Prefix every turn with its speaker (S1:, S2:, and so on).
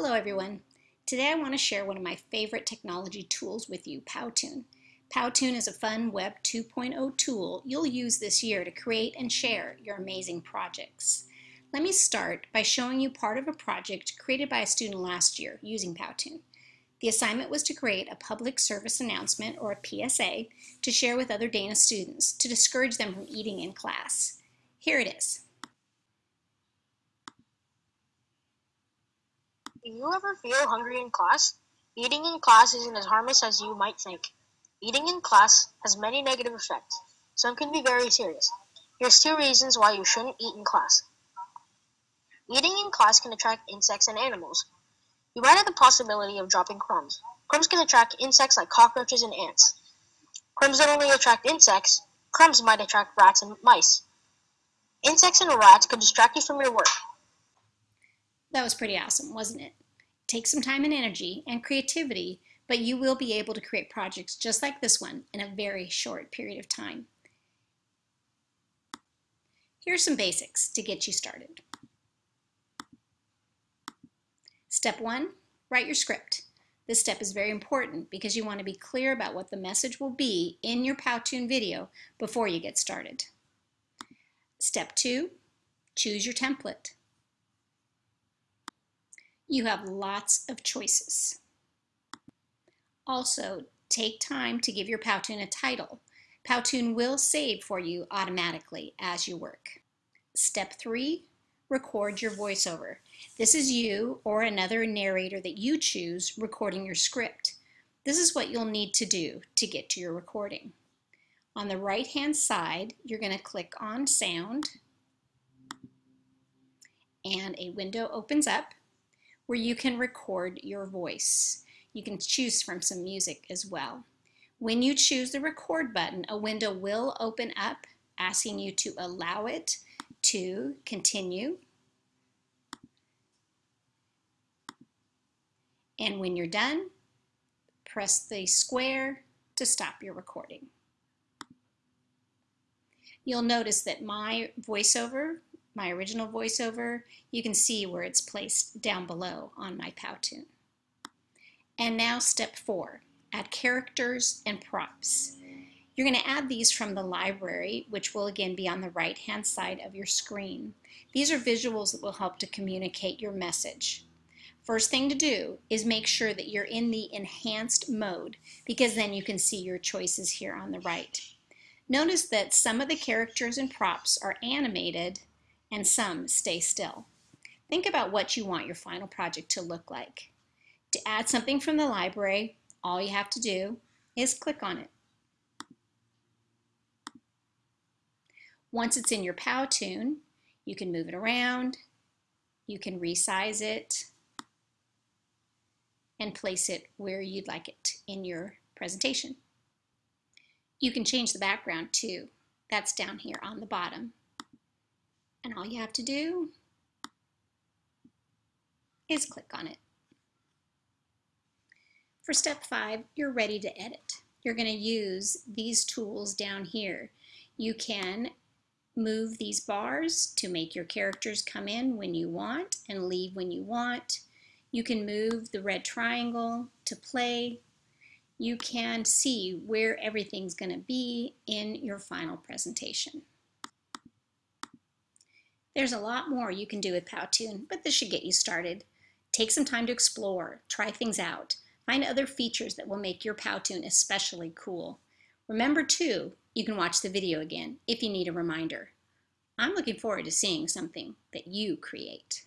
S1: Hello everyone. Today I want to share one of my favorite technology tools with you, Powtoon. Powtoon is a fun Web 2.0 tool you'll use this year to create and share your amazing projects. Let me start by showing you part of a project created by a student last year using Powtoon. The assignment was to create a public service announcement, or a PSA, to share with other Dana students to discourage them from eating in class. Here it is.
S2: Do you ever feel hungry in class? Eating in class isn't as harmless as you might think. Eating in class has many negative effects. Some can be very serious. Here's two reasons why you shouldn't eat in class. Eating in class can attract insects and animals. You might have the possibility of dropping crumbs. Crumbs can attract insects like cockroaches and ants. Crumbs don't only attract insects, crumbs might attract rats and mice. Insects and rats could distract you from your work.
S1: That was pretty awesome, wasn't it? Take some time and energy and creativity, but you will be able to create projects just like this one in a very short period of time. Here's some basics to get you started. Step one, write your script. This step is very important because you want to be clear about what the message will be in your Powtoon video before you get started. Step two, choose your template. You have lots of choices. Also, take time to give your Powtoon a title. Powtoon will save for you automatically as you work. Step three, record your voiceover. This is you or another narrator that you choose recording your script. This is what you'll need to do to get to your recording. On the right hand side, you're going to click on sound and a window opens up where you can record your voice. You can choose from some music as well. When you choose the record button, a window will open up asking you to allow it to continue. And when you're done, press the square to stop your recording. You'll notice that my voiceover my original voiceover, you can see where it's placed down below on my Powtoon. And now step four, add characters and props. You're going to add these from the library, which will again be on the right hand side of your screen. These are visuals that will help to communicate your message. First thing to do is make sure that you're in the enhanced mode because then you can see your choices here on the right. Notice that some of the characters and props are animated and some stay still. Think about what you want your final project to look like. To add something from the library, all you have to do is click on it. Once it's in your Powtoon, you can move it around, you can resize it, and place it where you'd like it in your presentation. You can change the background too. That's down here on the bottom. And all you have to do is click on it. For step five, you're ready to edit. You're going to use these tools down here. You can move these bars to make your characters come in when you want and leave when you want. You can move the red triangle to play. You can see where everything's going to be in your final presentation. There's a lot more you can do with Powtoon, but this should get you started. Take some time to explore, try things out, find other features that will make your Powtoon especially cool. Remember too, you can watch the video again if you need a reminder. I'm looking forward to seeing something that you create.